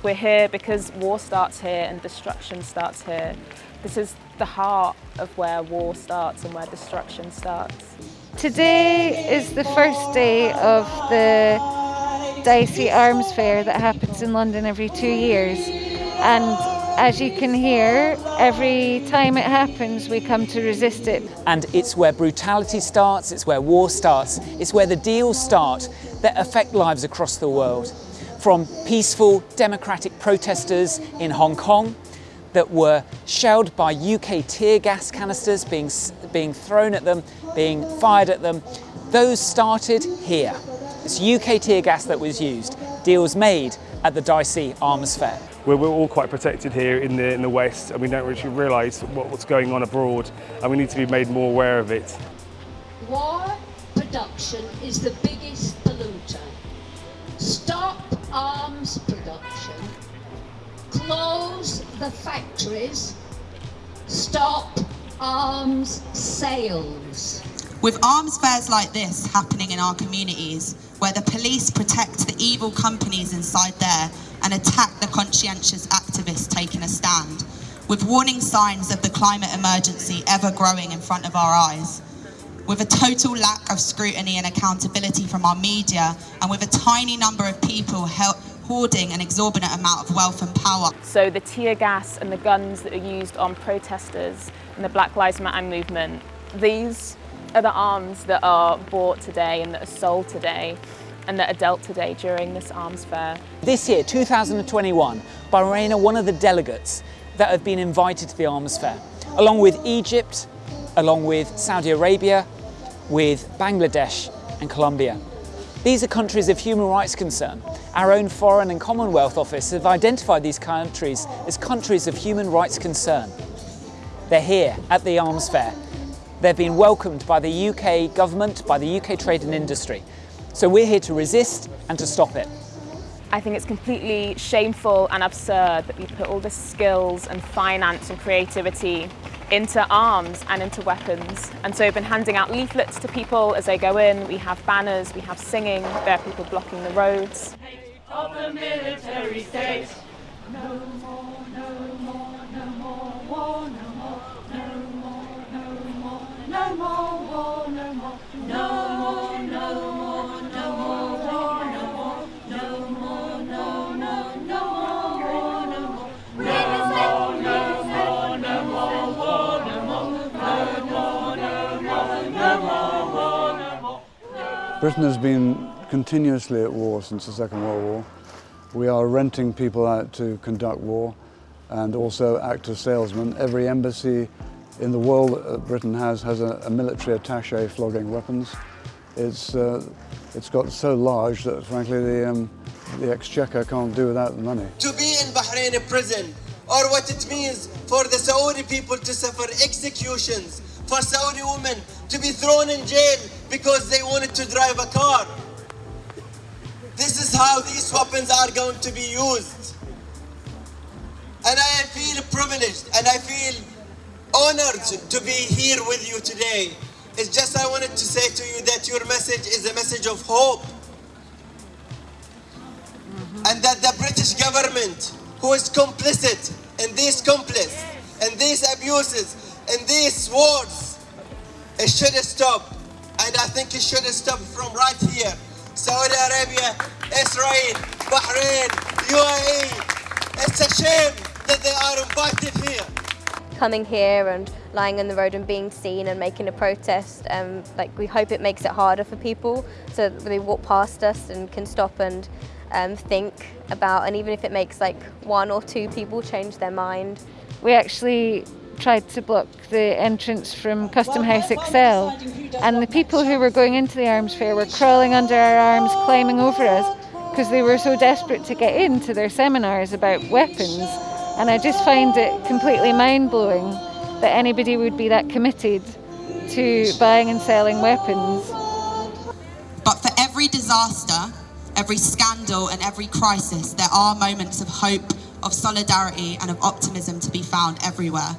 We're here because war starts here and destruction starts here. This is the heart of where war starts and where destruction starts. Today is the first day of the DSEI Arms Fair that happens in London every two years. And as you can hear, every time it happens, we come to resist it. And it's where brutality starts, it's where war starts, it's where the deals start that affect lives across the world. From peaceful democratic protesters in Hong Kong that were shelled by UK tear gas canisters being, being thrown at them, being fired at them, those started here. It's UK tear gas that was used, deals made at the DSEI Arms Fair. We're, we're all quite protected here in the, in the West and we don't really realise what, what's going on abroad and we need to be made more aware of it. War production is the biggest polluter. Stop arms production, close the factories, stop arms sales. With arms fairs like this happening in our communities, where the police protect the evil companies inside there and attack the conscientious activists taking a stand, with warning signs of the climate emergency ever growing in front of our eyes, with a total lack of scrutiny and accountability from our media, and with a tiny number of people hoarding an exorbitant amount of wealth and power. So the tear gas and the guns that are used on protesters in the Black Lives Matter movement, these are the arms that are bought today and that are sold today and that are dealt today during this arms fair. This year, 2021, Bahrain are one of the delegates that have been invited to the arms fair, along with Egypt, along with Saudi Arabia, with Bangladesh and Colombia. These are countries of human rights concern. Our own Foreign and Commonwealth Office have identified these countries as countries of human rights concern. They're here at the arms fair. They've been welcomed by the UK government, by the UK trade and industry. So we're here to resist and to stop it. I think it's completely shameful and absurd that we put all the skills and finance and creativity into arms and into weapons. And so we've been handing out leaflets to people as they go in. We have banners, we have singing, there are people blocking the roads. Of the military state. No more, no more, no more war, no Britain has been continuously at war since the Second World War. We are renting people out to conduct war and also act as salesmen. Every embassy in the world that Britain has has a, a military attache flogging weapons. It's, uh, it's got so large that frankly the, um, the exchequer can't do without the money. To be in Bahrain prison or what it means for the Saudi people to suffer executions, for Saudi women to be thrown in jail because they wanted to drive a car. This is how these weapons are going to be used. And I feel privileged and I feel honored to be here with you today. It's just I wanted to say to you that your message is a message of hope. And that the British government, who is complicit in these complice, and these abuses, in these wars, it should stop and I think it should stop from right here. Saudi Arabia, Israel, Bahrain, UAE. It's a shame that they are invited here. Coming here and lying on the road and being seen and making a protest, um, like we hope it makes it harder for people so that they walk past us and can stop and um, think about, and even if it makes like one or two people change their mind. We actually tried to block the entrance from Custom House ExCeL and the people who were going into the arms fair were crawling under our arms, climbing over us because they were so desperate to get into their seminars about weapons and I just find it completely mind-blowing that anybody would be that committed to buying and selling weapons. But for every disaster, every scandal and every crisis, there are moments of hope, of solidarity and of optimism to be found everywhere.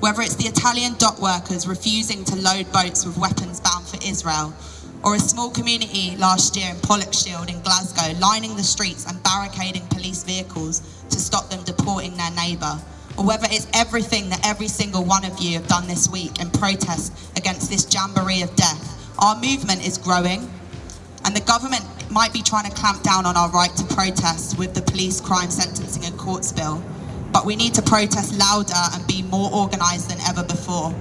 Whether it's the Italian dock workers refusing to load boats with weapons bound for Israel, or a small community last year in Pollokshield in Glasgow lining the streets and barricading police vehicles to stop them deporting their neighbour, or whether it's everything that every single one of you have done this week in protest against this jamboree of death, our movement is growing, and the government might be trying to clamp down on our right to protest with the police crime sentencing and courts bill, but we need to protest louder and be more organised than ever before.